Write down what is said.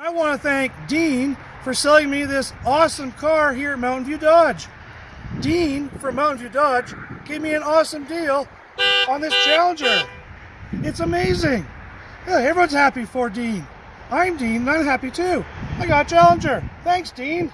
I want to thank Dean for selling me this awesome car here at Mountain View Dodge. Dean from Mountain View Dodge gave me an awesome deal on this Challenger. It's amazing. Yeah, everyone's happy for Dean. I'm Dean and I'm happy too. I got Challenger. Thanks, Dean.